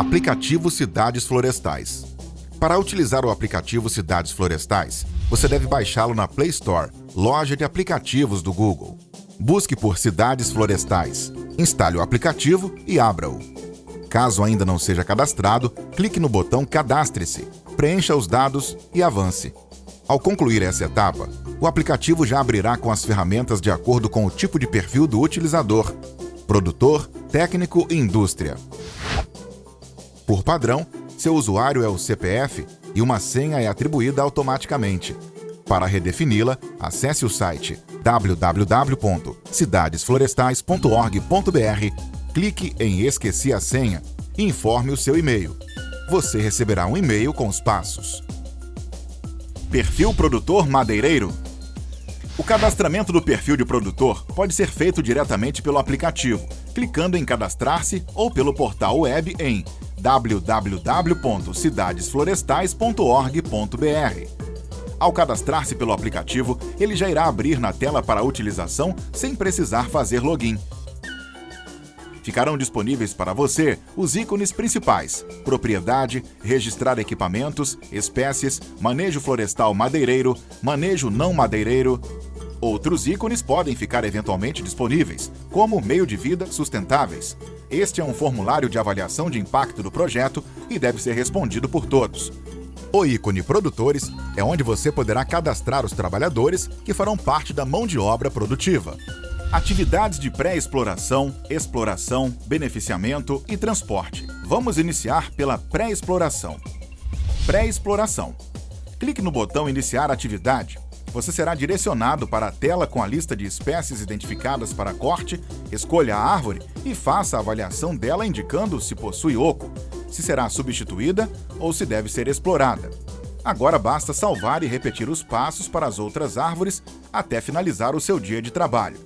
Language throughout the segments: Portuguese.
Aplicativo Cidades Florestais. Para utilizar o aplicativo Cidades Florestais, você deve baixá-lo na Play Store, loja de aplicativos do Google. Busque por Cidades Florestais, instale o aplicativo e abra-o. Caso ainda não seja cadastrado, clique no botão Cadastre-se, preencha os dados e avance. Ao concluir essa etapa, o aplicativo já abrirá com as ferramentas de acordo com o tipo de perfil do utilizador, produtor, técnico e indústria. Por padrão, seu usuário é o CPF e uma senha é atribuída automaticamente. Para redefini-la, acesse o site www.cidadesflorestais.org.br, clique em Esqueci a senha e informe o seu e-mail. Você receberá um e-mail com os passos. Perfil Produtor Madeireiro O cadastramento do perfil de produtor pode ser feito diretamente pelo aplicativo, clicando em Cadastrar-se ou pelo portal web em www.cidadesflorestais.org.br. Ao cadastrar-se pelo aplicativo, ele já irá abrir na tela para utilização sem precisar fazer login. Ficarão disponíveis para você os ícones principais: propriedade, registrar equipamentos, espécies, manejo florestal madeireiro, manejo não madeireiro. Outros ícones podem ficar eventualmente disponíveis, como meio de vida sustentáveis. Este é um formulário de avaliação de impacto do projeto e deve ser respondido por todos. O ícone Produtores é onde você poderá cadastrar os trabalhadores que farão parte da mão de obra produtiva. Atividades de pré-exploração, exploração, beneficiamento e transporte. Vamos iniciar pela pré-exploração. Pré-exploração. Clique no botão Iniciar atividade. Você será direcionado para a tela com a lista de espécies identificadas para corte, escolha a árvore e faça a avaliação dela indicando se possui oco, se será substituída ou se deve ser explorada. Agora basta salvar e repetir os passos para as outras árvores até finalizar o seu dia de trabalho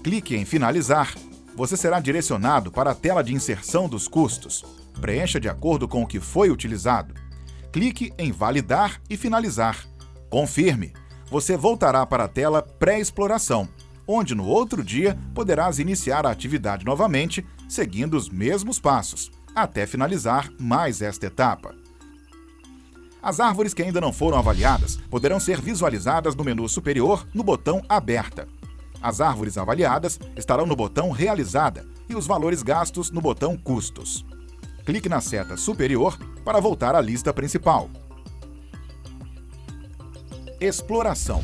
clique em Finalizar. Você será direcionado para a tela de inserção dos custos. Preencha de acordo com o que foi utilizado. Clique em Validar e Finalizar. Confirme. Você voltará para a tela Pré-exploração, onde no outro dia poderás iniciar a atividade novamente, seguindo os mesmos passos, até finalizar mais esta etapa. As árvores que ainda não foram avaliadas poderão ser visualizadas no menu superior no botão Aberta. As árvores avaliadas estarão no botão Realizada e os valores gastos no botão Custos. Clique na seta superior para voltar à lista principal. Exploração.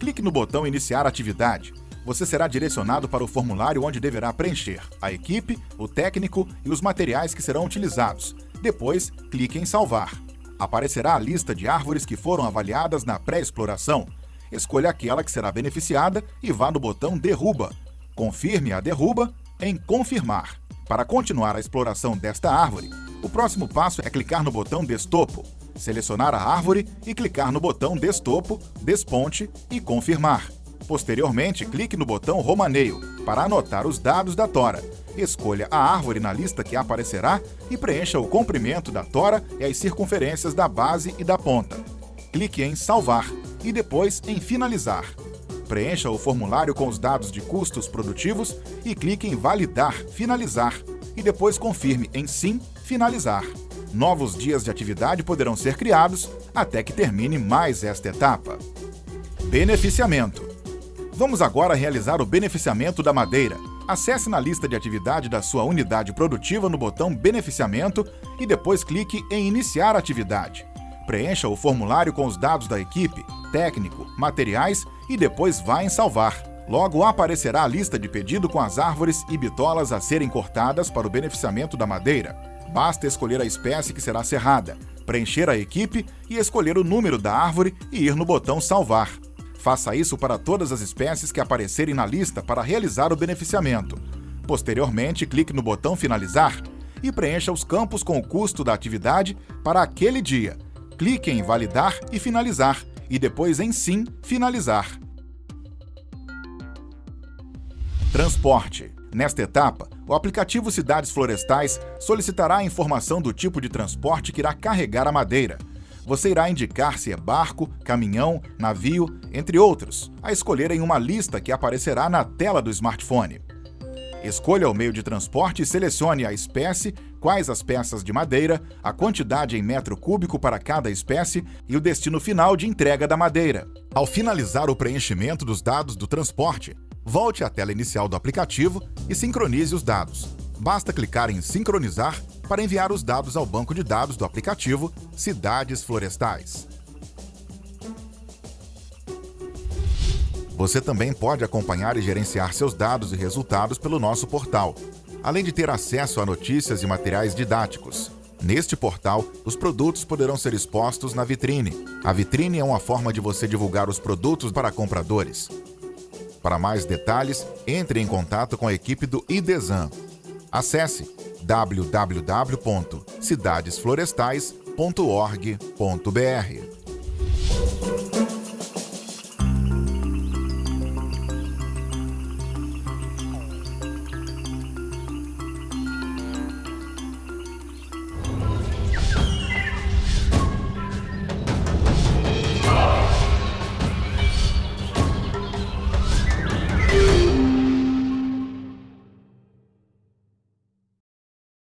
Clique no botão Iniciar atividade. Você será direcionado para o formulário onde deverá preencher a equipe, o técnico e os materiais que serão utilizados. Depois, clique em Salvar. Aparecerá a lista de árvores que foram avaliadas na pré-exploração escolha aquela que será beneficiada e vá no botão Derruba. Confirme a derruba em Confirmar. Para continuar a exploração desta árvore, o próximo passo é clicar no botão Destopo, selecionar a árvore e clicar no botão Destopo, Desponte e Confirmar. Posteriormente, clique no botão Romaneio para anotar os dados da tora. Escolha a árvore na lista que aparecerá e preencha o comprimento da tora e as circunferências da base e da ponta. Clique em Salvar e depois em Finalizar. Preencha o formulário com os dados de custos produtivos e clique em Validar, Finalizar e depois confirme em Sim, Finalizar. Novos dias de atividade poderão ser criados até que termine mais esta etapa. Beneficiamento. Vamos agora realizar o beneficiamento da madeira. Acesse na lista de atividade da sua unidade produtiva no botão Beneficiamento e depois clique em Iniciar atividade. Preencha o formulário com os dados da equipe, técnico, materiais e depois vá em salvar. Logo aparecerá a lista de pedido com as árvores e bitolas a serem cortadas para o beneficiamento da madeira. Basta escolher a espécie que será serrada, preencher a equipe e escolher o número da árvore e ir no botão Salvar. Faça isso para todas as espécies que aparecerem na lista para realizar o beneficiamento. Posteriormente, clique no botão Finalizar e preencha os campos com o custo da atividade para aquele dia clique em Validar e Finalizar, e depois em Sim, Finalizar. Transporte. Nesta etapa, o aplicativo Cidades Florestais solicitará a informação do tipo de transporte que irá carregar a madeira. Você irá indicar se é barco, caminhão, navio, entre outros, a escolher em uma lista que aparecerá na tela do smartphone. Escolha o meio de transporte e selecione a espécie, quais as peças de madeira, a quantidade em metro cúbico para cada espécie e o destino final de entrega da madeira. Ao finalizar o preenchimento dos dados do transporte, volte à tela inicial do aplicativo e sincronize os dados. Basta clicar em Sincronizar para enviar os dados ao banco de dados do aplicativo Cidades Florestais. Você também pode acompanhar e gerenciar seus dados e resultados pelo nosso portal, além de ter acesso a notícias e materiais didáticos. Neste portal, os produtos poderão ser expostos na vitrine. A vitrine é uma forma de você divulgar os produtos para compradores. Para mais detalhes, entre em contato com a equipe do IDESAN. Acesse www.cidadesflorestais.org.br.